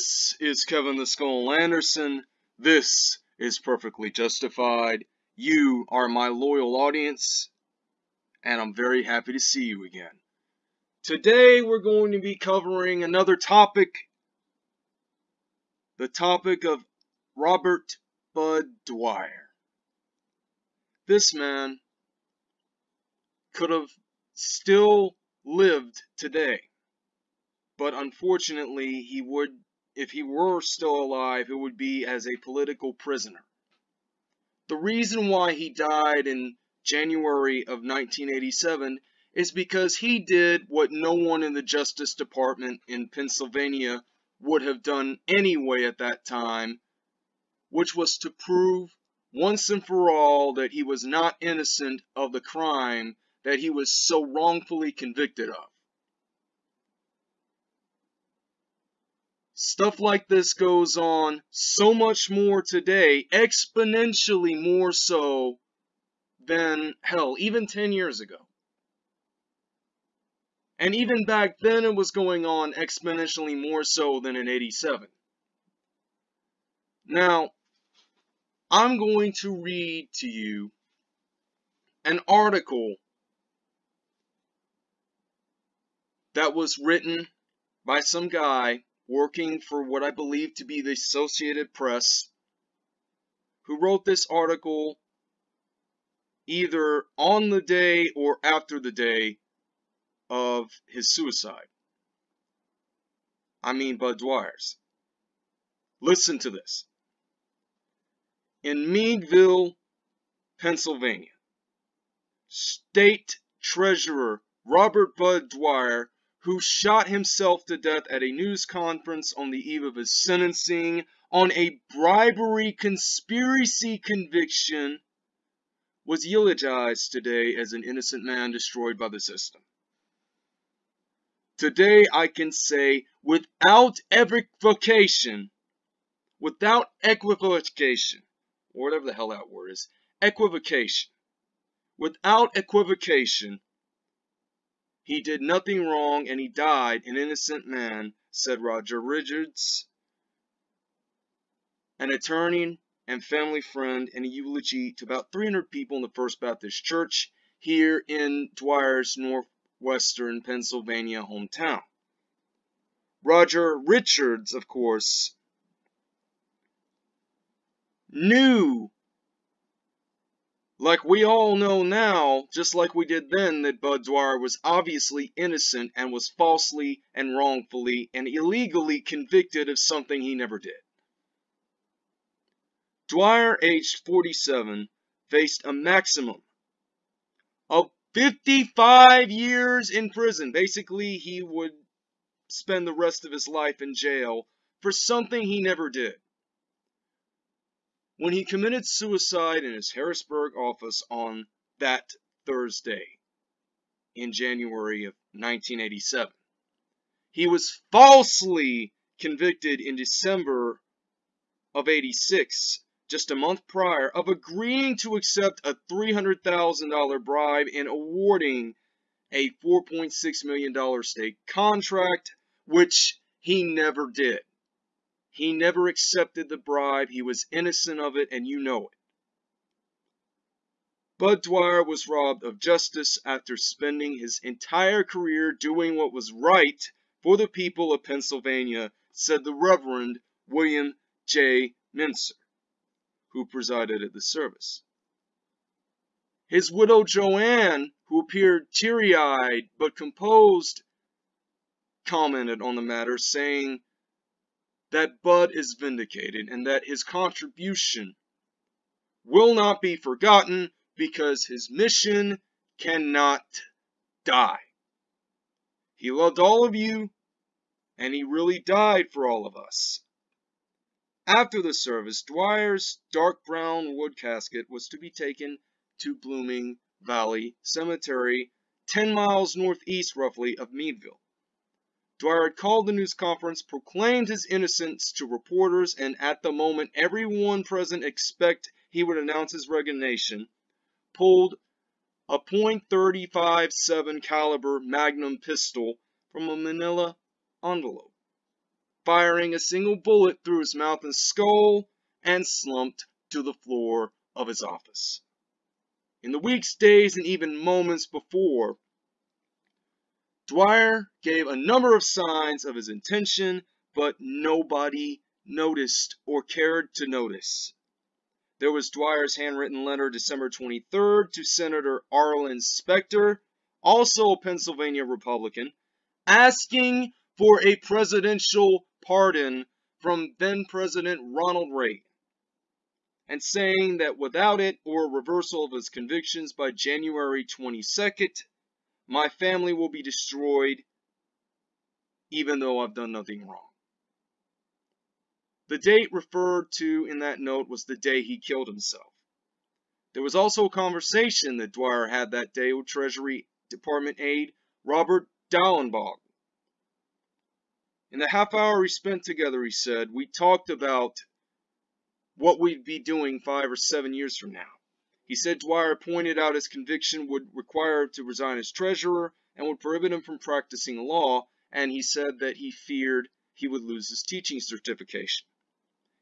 This is Kevin the Skull Anderson. This is Perfectly Justified. You are my loyal audience, and I'm very happy to see you again. Today we're going to be covering another topic the topic of Robert Bud Dwyer. This man could have still lived today but unfortunately he would if he were still alive it would be as a political prisoner the reason why he died in January of 1987 is because he did what no one in the Justice Department in Pennsylvania would have done anyway at that time, which was to prove once and for all that he was not innocent of the crime that he was so wrongfully convicted of. Stuff like this goes on so much more today, exponentially more so than, hell, even 10 years ago. And even back then it was going on exponentially more so than in 87. Now, I'm going to read to you an article that was written by some guy working for what I believe to be the Associated Press, who wrote this article either on the day or after the day of his suicide. I mean Bud Dwyer's. Listen to this. In Meadville, Pennsylvania, State Treasurer Robert Bud Dwyer who shot himself to death at a news conference on the eve of his sentencing on a bribery conspiracy conviction, was eulogized today as an innocent man destroyed by the system. Today I can say without equivocation, without equivocation, or whatever the hell that word is, equivocation, without equivocation, he did nothing wrong and he died an innocent man, said Roger Richards, an attorney and family friend in a eulogy to about 300 people in the First Baptist Church here in Dwyer's northwestern Pennsylvania hometown. Roger Richards, of course, knew like we all know now, just like we did then, that Bud Dwyer was obviously innocent and was falsely and wrongfully and illegally convicted of something he never did. Dwyer, aged 47, faced a maximum of 55 years in prison. Basically, he would spend the rest of his life in jail for something he never did when he committed suicide in his Harrisburg office on that Thursday in January of 1987. He was falsely convicted in December of 86, just a month prior, of agreeing to accept a $300,000 bribe and awarding a $4.6 million state contract, which he never did. He never accepted the bribe. He was innocent of it, and you know it. Bud Dwyer was robbed of justice after spending his entire career doing what was right for the people of Pennsylvania, said the Reverend William J. Mincer, who presided at the service. His widow Joanne, who appeared teary eyed but composed, commented on the matter, saying, that Bud is vindicated and that his contribution will not be forgotten because his mission cannot die. He loved all of you and he really died for all of us. After the service, Dwyer's dark brown wood casket was to be taken to Blooming Valley Cemetery, 10 miles northeast roughly of Meadville. Dwyer had called the news conference, proclaimed his innocence to reporters, and at the moment everyone present expect he would announce his resignation, pulled a .357 caliber Magnum pistol from a manila envelope. firing a single bullet through his mouth and skull, and slumped to the floor of his office. In the weeks, days, and even moments before, Dwyer gave a number of signs of his intention, but nobody noticed or cared to notice. There was Dwyer's handwritten letter December 23rd to Senator Arlen Specter, also a Pennsylvania Republican, asking for a presidential pardon from then President Ronald Reagan, and saying that without it or a reversal of his convictions by January 22nd, my family will be destroyed even though I've done nothing wrong. The date referred to in that note was the day he killed himself. There was also a conversation that Dwyer had that day with Treasury Department aide Robert Dallenbach. In the half hour we spent together, he said, we talked about what we'd be doing five or seven years from now. He said Dwyer pointed out his conviction would require him to resign as treasurer and would prohibit him from practicing law, and he said that he feared he would lose his teaching certification.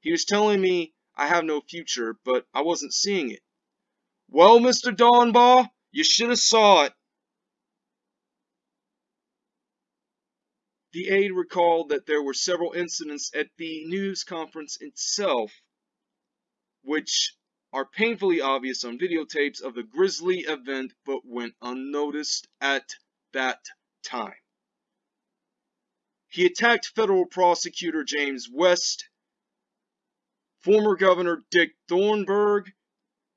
He was telling me I have no future, but I wasn't seeing it. Well, Mr. Dallenbach, you should have saw it. The aide recalled that there were several incidents at the news conference itself, which are painfully obvious on videotapes of the grisly event but went unnoticed at that time. He attacked federal prosecutor James West former Governor Dick Thornburgh,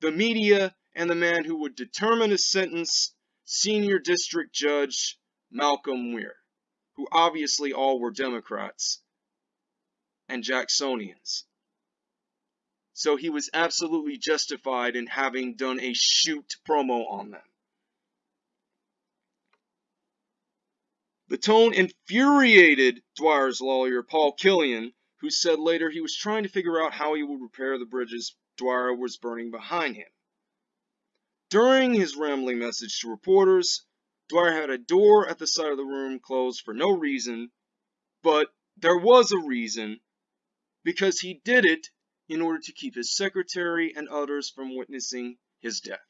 the media, and the man who would determine his sentence, Senior District Judge Malcolm Muir, who obviously all were Democrats and Jacksonians. So he was absolutely justified in having done a shoot promo on them. The tone infuriated Dwyer's lawyer, Paul Killion, who said later he was trying to figure out how he would repair the bridges Dwyer was burning behind him. During his rambling message to reporters, Dwyer had a door at the side of the room closed for no reason, but there was a reason because he did it in order to keep his secretary and others from witnessing his death.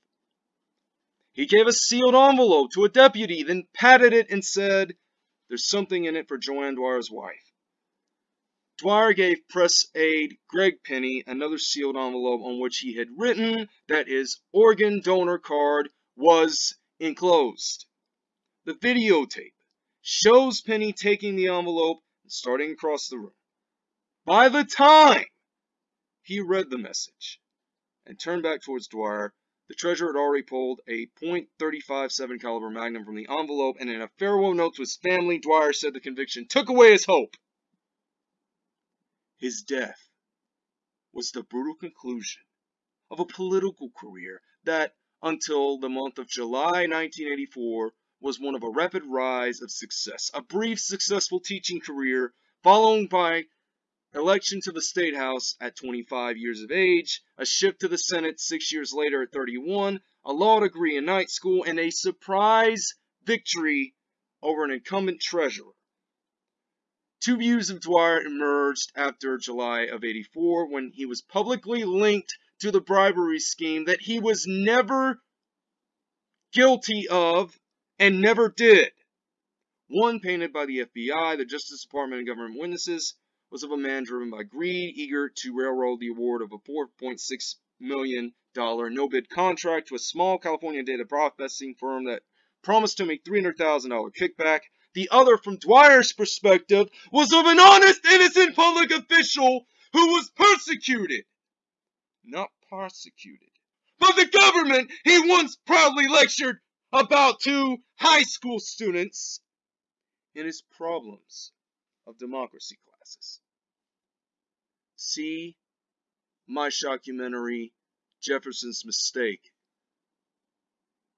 He gave a sealed envelope to a deputy, then patted it and said, There's something in it for Joanne Dwyer's wife. Dwyer gave press aide Greg Penny another sealed envelope on which he had written that his organ donor card was enclosed. The videotape shows Penny taking the envelope and starting across the room. By the time he read the message and turned back towards Dwyer, the treasurer had already pulled a .357 caliber magnum from the envelope, and in a farewell note to his family, Dwyer said the conviction took away his hope. His death was the brutal conclusion of a political career that, until the month of July 1984, was one of a rapid rise of success. A brief, successful teaching career, followed by election to the State House at 25 years of age, a shift to the Senate six years later at 31, a law degree in night school, and a surprise victory over an incumbent treasurer. Two views of Dwyer emerged after July of 84 when he was publicly linked to the bribery scheme that he was never guilty of and never did. One painted by the FBI, the Justice Department, and government witnesses was of a man driven by greed, eager to railroad the award of a $4.6 million no-bid contract to a small California data processing firm that promised him a $300,000 kickback the other, from Dwyer's perspective, was of an honest, innocent public official who was persecuted, not prosecuted. But the government he once proudly lectured about to high school students in his problems of democracy classes. See my documentary, Jefferson's Mistake,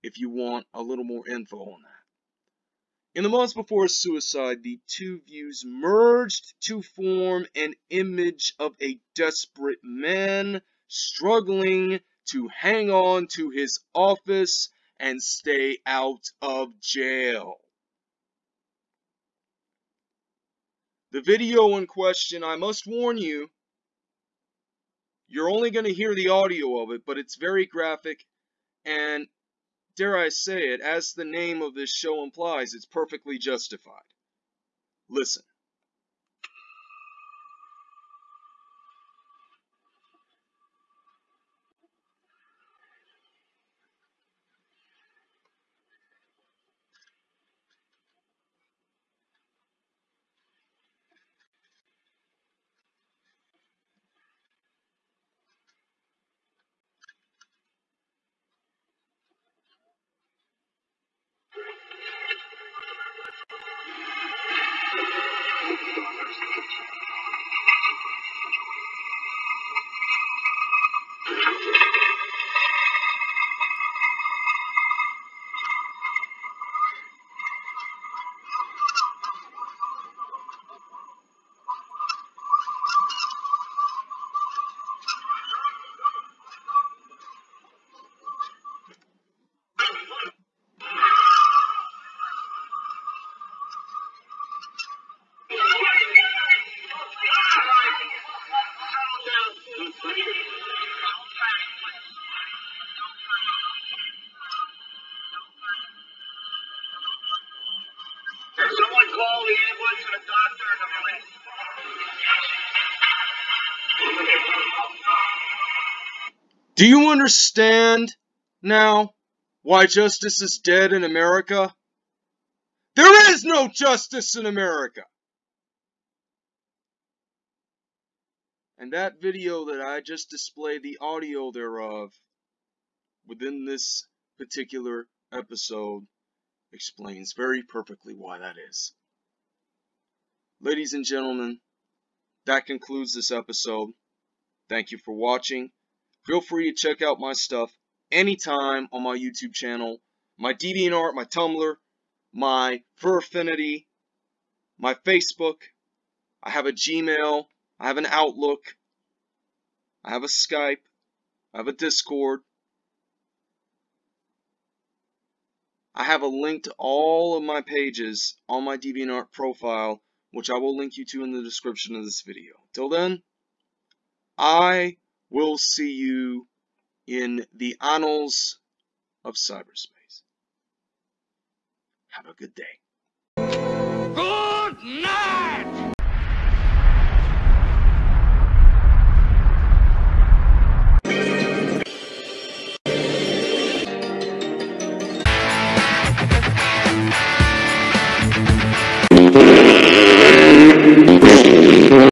if you want a little more info on that. In the months before his suicide, the two views merged to form an image of a desperate man struggling to hang on to his office and stay out of jail. The video in question, I must warn you, you're only going to hear the audio of it, but it's very graphic and, dare I say it, as the name of this show implies, it's perfectly justified. Listen. Do you understand now why justice is dead in America? There is no justice in America! And that video that I just displayed the audio thereof within this particular episode explains very perfectly why that is. Ladies and gentlemen, that concludes this episode. Thank you for watching. Feel free to check out my stuff anytime on my YouTube channel, my DeviantArt, my Tumblr, my Fur Affinity, my Facebook. I have a Gmail. I have an Outlook. I have a Skype. I have a Discord. I have a link to all of my pages on my DeviantArt profile, which I will link you to in the description of this video. Till then, I We'll see you in the annals of cyberspace. Have a good day. Good night!